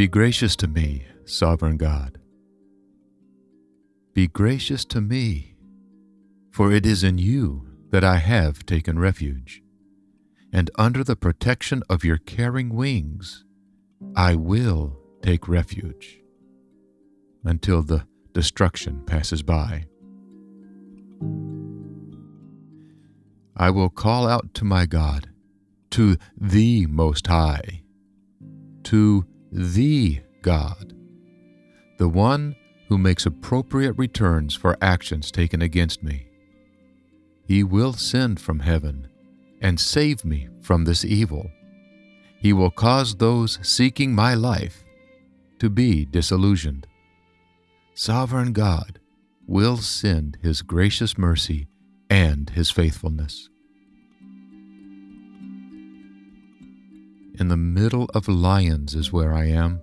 Be gracious to me, sovereign God. Be gracious to me, for it is in you that I have taken refuge, and under the protection of your caring wings I will take refuge until the destruction passes by. I will call out to my God, to the Most High, to the God, the one who makes appropriate returns for actions taken against me. He will send from heaven and save me from this evil. He will cause those seeking my life to be disillusioned. Sovereign God will send His gracious mercy and His faithfulness. In the middle of lions is where I am.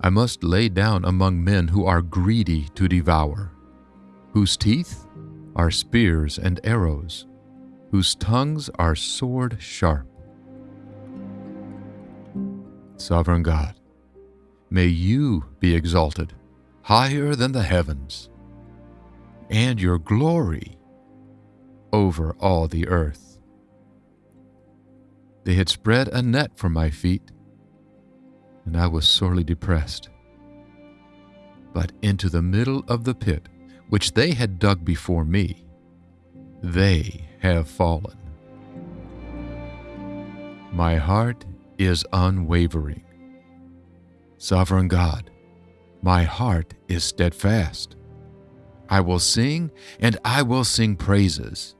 I must lay down among men who are greedy to devour, whose teeth are spears and arrows, whose tongues are sword sharp. Sovereign God, may you be exalted higher than the heavens, and your glory over all the earth. They had spread a net for my feet, and I was sorely depressed. But into the middle of the pit, which they had dug before me, they have fallen. My heart is unwavering. Sovereign God, my heart is steadfast. I will sing, and I will sing praises.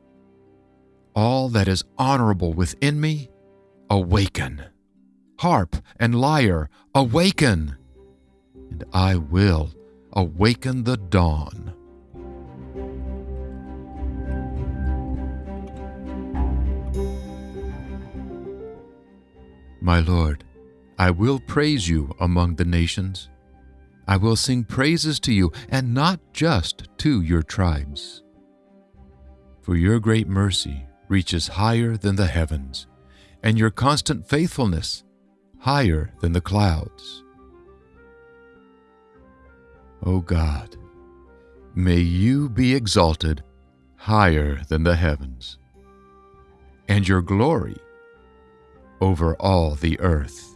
All that is honorable within me, awaken. Harp and lyre, awaken. And I will awaken the dawn. My Lord, I will praise you among the nations. I will sing praises to you, and not just to your tribes. For your great mercy reaches higher than the heavens, and your constant faithfulness higher than the clouds. O God, may you be exalted higher than the heavens, and your glory over all the earth.